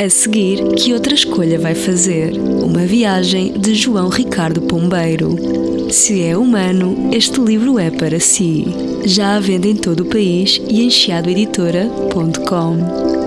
A seguir, que outra escolha vai fazer? Uma viagem de João Ricardo Pombeiro. Se é humano, este livro é para si. Já à venda em todo o país e em chiadoeditora.com.